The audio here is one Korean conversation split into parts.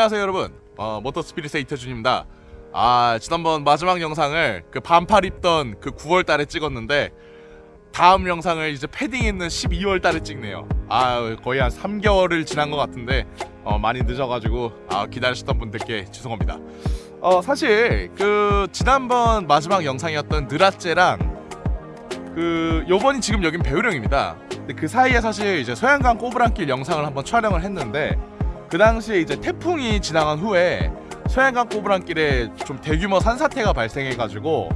안녕하세요 여러분. 어, 모터 스피릿의 이태준입니다. 아 지난번 마지막 영상을 그 반팔 입던 그 9월달에 찍었는데 다음 영상을 이제 패딩 있는 12월달에 찍네요. 아 거의 한 3개월을 지난 것 같은데 어, 많이 늦어가지고 아, 기다리셨던 분들께 죄송합니다. 어 사실 그 지난번 마지막 영상이었던 느라째랑 그 요번이 지금 여긴 배우령입니다. 근데 그 사이에 사실 이제 소양강 꼬부랑길 영상을 한번 촬영을 했는데 그 당시에 이제 태풍이 지나간 후에 소양강 꼬부랑길에 좀 대규모 산사태가 발생해가지고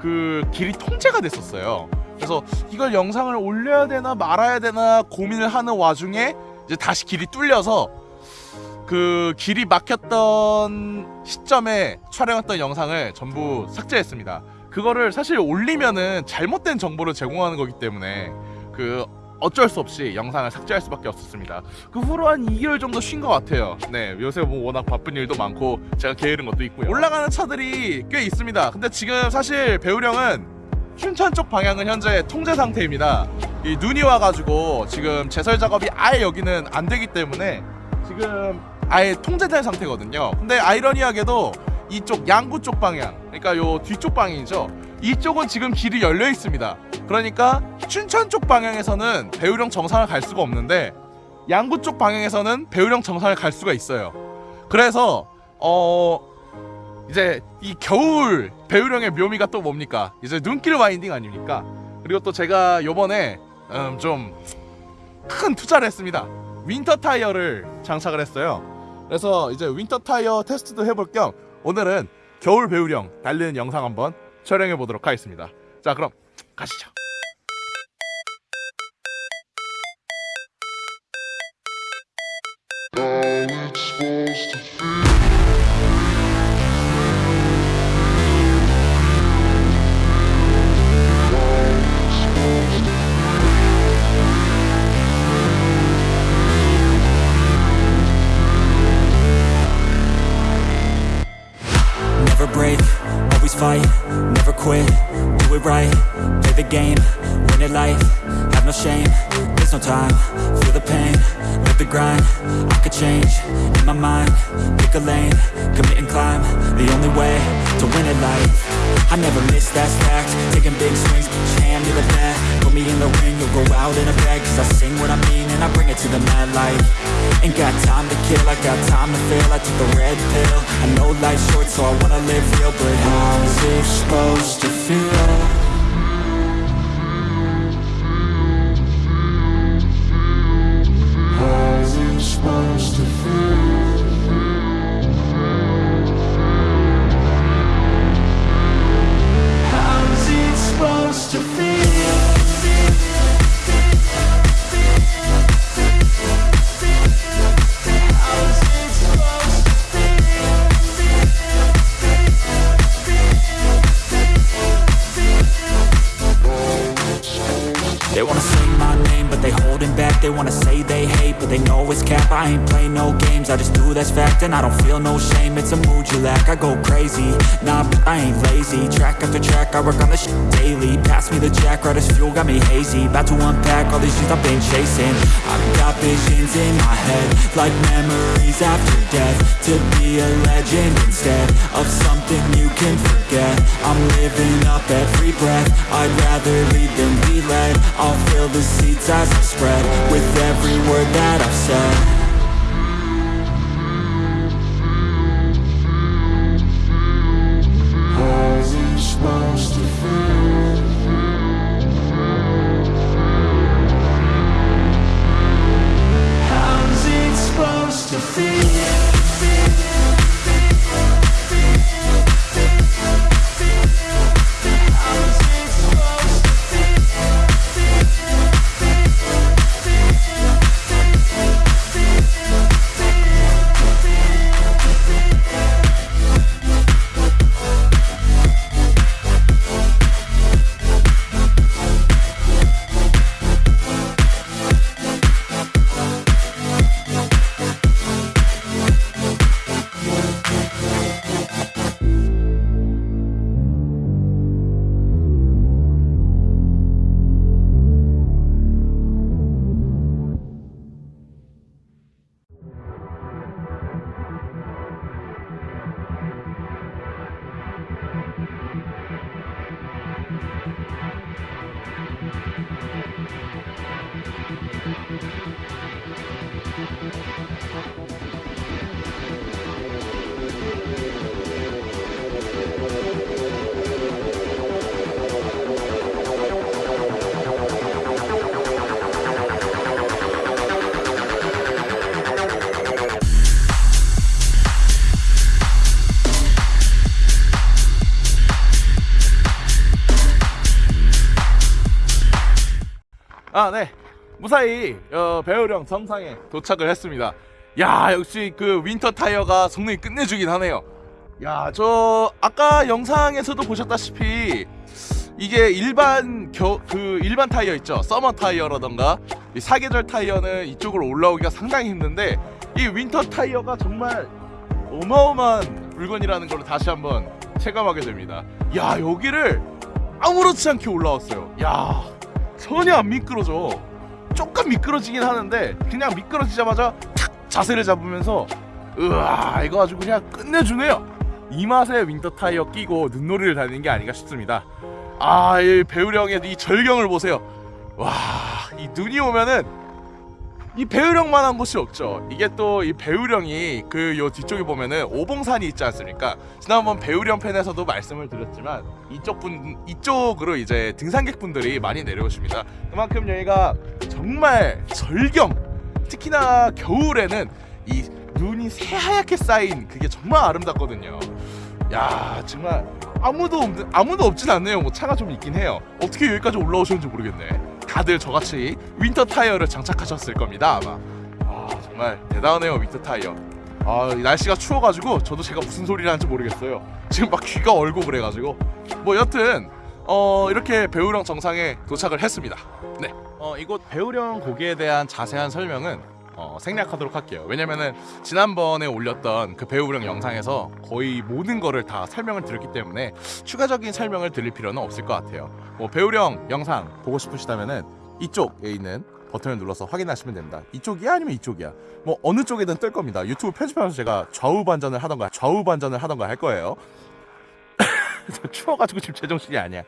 그 길이 통제가 됐었어요. 그래서 이걸 영상을 올려야 되나 말아야 되나 고민을 하는 와중에 이제 다시 길이 뚫려서 그 길이 막혔던 시점에 촬영했던 영상을 전부 삭제했습니다. 그거를 사실 올리면은 잘못된 정보를 제공하는 거기 때문에 그 어쩔 수 없이 영상을 삭제할 수밖에 없었습니다. 그 후로 한 2개월 정도 쉰 것 같아요. 네, 요새 뭐 워낙 바쁜 일도 많고 제가 게으른 것도 있고요. 올라가는 차들이 꽤 있습니다. 근데 지금 사실 배우령은 춘천 쪽 방향은 현재 통제 상태입니다. 이 눈이 와가지고 지금 제설 작업이 아예 여기는 안 되기 때문에 지금 아예 통제된 상태거든요. 근데 아이러니하게도 이쪽 양구 쪽 방향, 그러니까 요 뒤쪽 방향이죠. 이쪽은 지금 길이 열려 있습니다. 그러니까 춘천 쪽 방향에서는 배후령 정상을 갈 수가 없는데 양구 쪽 방향에서는 배후령 정상을 갈 수가 있어요. 그래서 어 이제 이 겨울 배후령의 묘미가 또 뭡니까? 이제 눈길 winding 아닙니까? 그리고 또 제가 요번에 음, 좀 큰 투자를 했습니다. winter 타이어를 장착을 했어요. 그래서 이제 winter 타이어 테스트도 해볼 겸 오늘은 겨울 배우령 달리는 영상 한번 촬영해 보도록 하겠습니다. 자, 그럼 가시죠. Always fight, never quit, do it right, play the game, win it life, have no shame, there's no time, feel the pain, live the grind, I could change, in my mind, pick a lane, commit and climb, the only way to win it life, I never miss that stack, taking big swings, hand to the bat, put in the ring, you'll go out in a bag, cause I sing what I mean and I bring it to the mad light, ain't got time to kill, I got time to feel, I took the red pill, I know life's short so I wanna live real, but how's it supposed to feel? Feel no shame, it's a mood you lack. I go crazy, nah, but I ain't lazy. Track after track, I work on this shit daily. Pass me the jack, right as fuel, got me hazy. About to unpack all these things I've been chasing. I've got visions in my head Like memories after death. To be a legend instead Of something you can forget. I'm living up every breath. I'd rather lead than be led. I'll fill the seats as I spread With every word that I've said 아, 네. 무사히 어, 배후령 정상에 도착을 했습니다. 야, 역시 그 winter 타이어가 성능이 끝내주긴 하네요. 야, 저 아까 영상에서도 보셨다시피 이게 일반 겨, 그 일반 타이어 있죠. summer 타이어라던가 이 사계절 타이어는 이쪽으로 올라오기가 상당히 힘든데 이 winter 타이어가 정말 어마어마한 물건이라는 걸 다시 한번 체감하게 됩니다. 야, 여기를 아무렇지 않게 올라왔어요. 야, 전혀 안 미끄러져. 조금 미끄러지긴 하는데 그냥 미끄러지자마자 탁 자세를 잡으면서 으아 이거 아주 그냥 끝내주네요. 이 맛에 winter 타이어 끼고 눈놀이를 다니는 게 아닌가 싶습니다. 아, 이 배후령의 이 절경을 보세요. 와, 이 눈이 오면은 이 배후령만한 곳이 없죠. 이게 또 이 배후령이 그 요 뒤쪽에 보면은 오봉산이 있지 않습니까? 지난번 배후령 편에서도 말씀을 드렸지만 이쪽 분 이쪽으로 이제 등산객 분들이 많이 내려오십니다. 그만큼 여기가 정말 절경. 특히나 겨울에는 이 눈이 새하얗게 쌓인 그게 정말 아름답거든요. 야 정말 아무도 없 아무도 없진 않네요. 뭐 차가 좀 있긴 해요. 어떻게 여기까지 올라오셨는지 모르겠네. 다들 저같이 winter 타이어를 장착하셨을 겁니다 아마. 아 정말 대단하네요 winter 타이어. 아 날씨가 추워가지고 저도 제가 무슨 소리를 하는지 모르겠어요. 지금 막 귀가 얼고 그래가지고 뭐 여튼 어 이렇게 배우령 정상에 도착을 했습니다. 네. 어 이곳 배우령 고기에 대한 자세한 설명은 어, 생략하도록 할게요. 왜냐면은 지난번에 올렸던 그 배우령 영상에서 거의 모든 거를 다 설명을 드렸기 때문에 추가적인 설명을 드릴 필요는 없을 것 같아요. 뭐 배우령 영상 보고 싶으시다면은 이쪽에 있는 버튼을 눌러서 확인하시면 됩니다. 이쪽이야 아니면 이쪽이야. 뭐 어느 쪽이든 뜰 겁니다. 유튜브 편집하면서 제가 좌우 반전을 하던가 좌우 반전을 하던가 할 거예요. 저 추워가지고 지금 제정신이 아니야.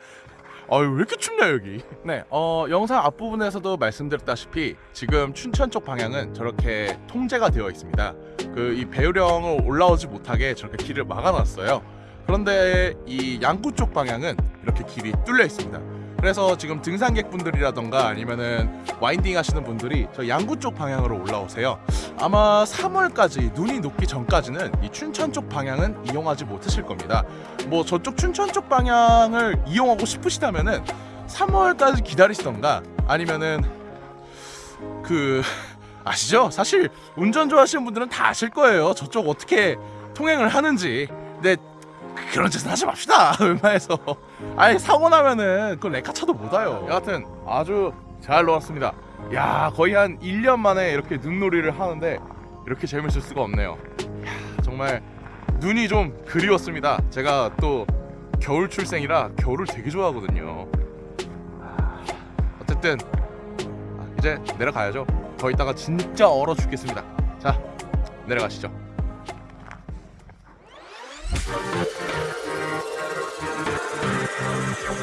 아유 왜 이렇게 춥냐 여기? 네 어, 영상 앞부분에서도 말씀드렸다시피 지금 춘천 쪽 방향은 저렇게 통제가 되어 있습니다. 그 이 배우령을 올라오지 못하게 저렇게 길을 막아놨어요. 그런데 이 양구 쪽 방향은 이렇게 길이 뚫려 있습니다 그래서 지금 등산객분들이라던가 아니면은 와인딩 하시는 분들이 저 양구 쪽 방향으로 올라오세요 아마 3월까지 눈이 녹기 전까지는 이 춘천 쪽 방향은 이용하지 못하실 겁니다 뭐 저쪽 춘천 쪽 방향을 이용하고 싶으시다면은 3월까지 기다리시던가 아니면은 그 아시죠? 사실 운전 좋아하시는 분들은 다 아실 거예요. 저쪽 어떻게 통행을 하는지. 근데 그런 짓은 하지 맙시다. 웬만해서. 아니 사고 나면은 그 레카차도 못 와요. 여하튼 아주 잘 놀았습니다. 야 거의 한 1년 만에 이렇게 눈놀이를 하는데 이렇게 재밌을 수가 없네요. 야, 정말 눈이 좀 그리웠습니다. 제가 또 겨울 출생이라 겨울을 되게 좋아하거든요. 아, 어쨌든 아, 이제 내려가야죠. 더 있다가 진짜 얼어 죽겠습니다. 자, 내려가시죠. Oh.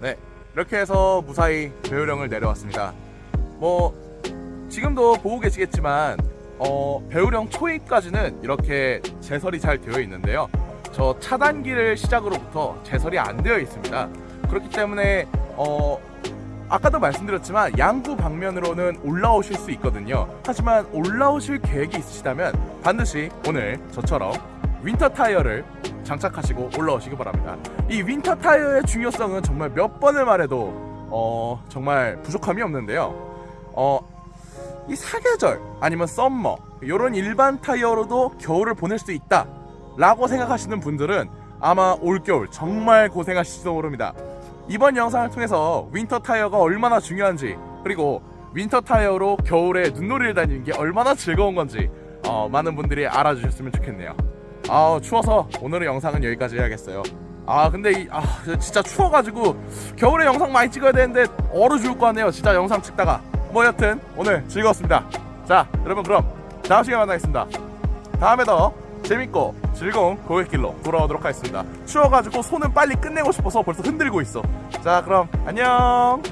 네, 이렇게 해서 무사히 배후령을 내려왔습니다. 뭐 지금도 보고 계시겠지만 어, 배후령 초입까지는 이렇게 제설이 잘 되어 있는데요. 저 차단기를 시작으로부터 제설이 안 되어 있습니다. 그렇기 때문에 어, 아까도 말씀드렸지만 양구 방면으로는 올라오실 수 있거든요. 하지만 올라오실 계획이 있으시다면 반드시 오늘 저처럼 winter 타이어를 장착하시고 올라오시기 바랍니다. 이 winter 타이어의 중요성은 정말 몇 번을 말해도 어, 정말 부족함이 없는데요. 어, 이 사계절 아니면 summer 이런 일반 타이어로도 겨울을 보낼 수 있다 라고 생각하시는 분들은 아마 올겨울 정말 고생하실지도 모릅니다 이번 영상을 통해서 winter 타이어가 얼마나 중요한지 그리고 winter 타이어로 겨울에 눈놀이를 다니는 게 얼마나 즐거운 건지 어, 많은 분들이 알아주셨으면 좋겠네요 아 추워서 오늘의 영상은 여기까지 해야겠어요. 아 근데 이, 아 진짜 추워가지고 겨울에 영상 많이 찍어야 되는데 얼어 죽을 것 같네요. 진짜 영상 찍다가. 뭐 여튼 오늘 즐거웠습니다. 자 여러분 그럼 다음 시간에 만나겠습니다. 다음에 더 재밌고 즐거운 고객길로 돌아오도록 하겠습니다. 추워가지고 손은 빨리 끝내고 싶어서 벌써 흔들고 있어. 자 그럼 안녕